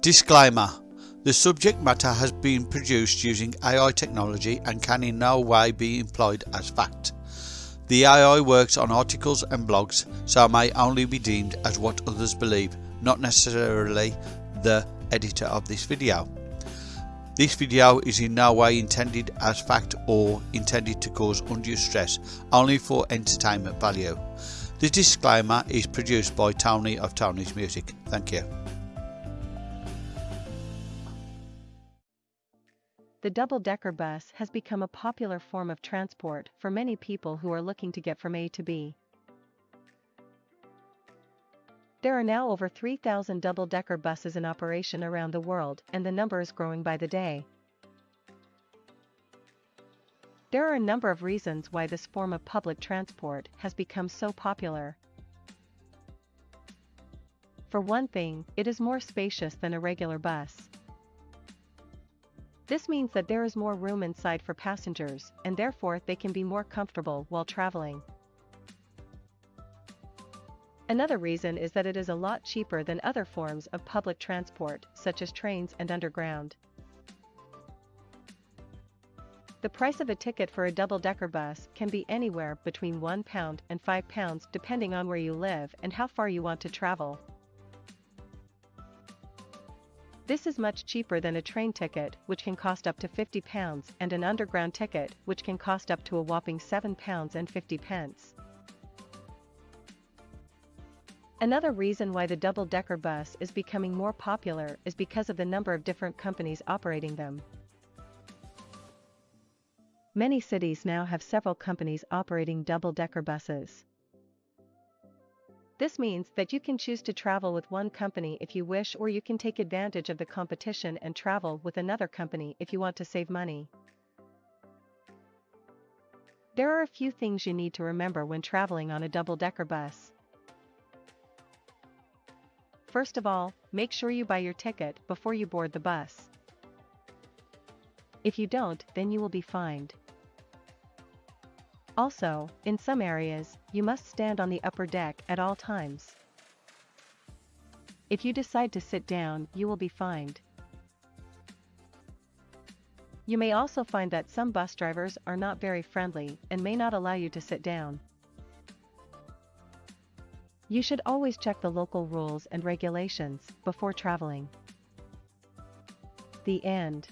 Disclaimer The subject matter has been produced using AI technology and can in no way be employed as fact. The AI works on articles and blogs, so may only be deemed as what others believe, not necessarily the editor of this video. This video is in no way intended as fact or intended to cause undue stress, only for entertainment value. The disclaimer is produced by Tony of Tony's Music. Thank you. The double-decker bus has become a popular form of transport for many people who are looking to get from A to B. There are now over 3,000 double-decker buses in operation around the world and the number is growing by the day. There are a number of reasons why this form of public transport has become so popular. For one thing, it is more spacious than a regular bus. This means that there is more room inside for passengers, and therefore they can be more comfortable while traveling. Another reason is that it is a lot cheaper than other forms of public transport, such as trains and underground. The price of a ticket for a double-decker bus can be anywhere between £1 and £5 depending on where you live and how far you want to travel. This is much cheaper than a train ticket, which can cost up to £50, and an underground ticket, which can cost up to a whopping £7 and 50 pence. Another reason why the double-decker bus is becoming more popular is because of the number of different companies operating them. Many cities now have several companies operating double-decker buses. This means that you can choose to travel with one company if you wish or you can take advantage of the competition and travel with another company if you want to save money. There are a few things you need to remember when traveling on a double-decker bus. First of all, make sure you buy your ticket before you board the bus. If you don't, then you will be fined. Also, in some areas, you must stand on the upper deck at all times. If you decide to sit down, you will be fined. You may also find that some bus drivers are not very friendly and may not allow you to sit down. You should always check the local rules and regulations before traveling. The end.